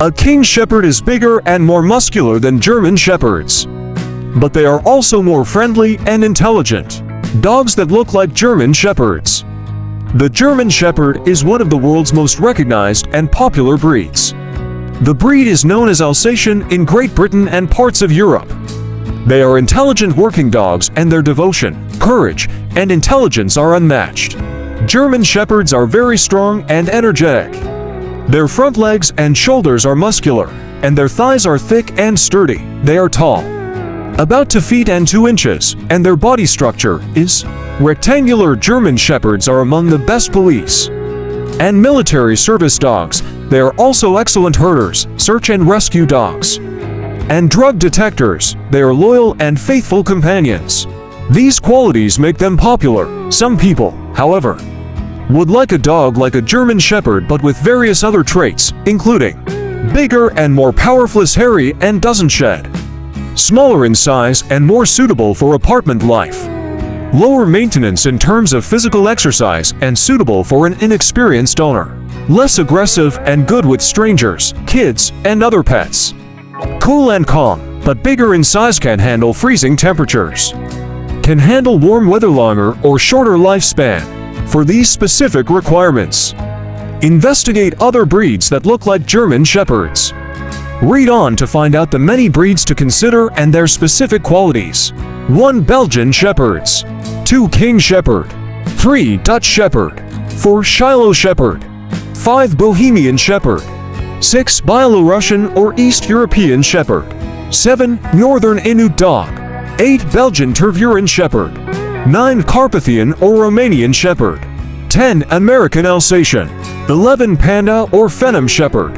A King Shepherd is bigger and more muscular than German Shepherds. But they are also more friendly and intelligent. Dogs that look like German Shepherds. The German Shepherd is one of the world's most recognized and popular breeds. The breed is known as Alsatian in Great Britain and parts of Europe. They are intelligent working dogs and their devotion, courage, and intelligence are unmatched. German Shepherds are very strong and energetic. Their front legs and shoulders are muscular, and their thighs are thick and sturdy. They are tall, about 2 feet and 2 inches, and their body structure is rectangular. German Shepherds are among the best police and military service dogs. They are also excellent herders, search and rescue dogs, and drug detectors. They are loyal and faithful companions. These qualities make them popular. Some people, however, would like a dog like a German Shepherd but with various other traits, including bigger and more powerful hairy and doesn't shed, smaller in size and more suitable for apartment life, lower maintenance in terms of physical exercise and suitable for an inexperienced owner, less aggressive and good with strangers, kids, and other pets, cool and calm, but bigger in size can handle freezing temperatures, can handle warm weather longer or shorter lifespan, for these specific requirements. Investigate other breeds that look like German Shepherds. Read on to find out the many breeds to consider and their specific qualities. 1 Belgian Shepherds 2 King Shepherd 3 Dutch Shepherd 4 Shiloh Shepherd 5 Bohemian Shepherd 6 Byelorussian or East European Shepherd 7 Northern Inuit Dog 8 Belgian Tervuren Shepherd 9 Carpathian or Romanian Shepherd, 10 American Alsatian, 11 Panda or Phenom Shepherd,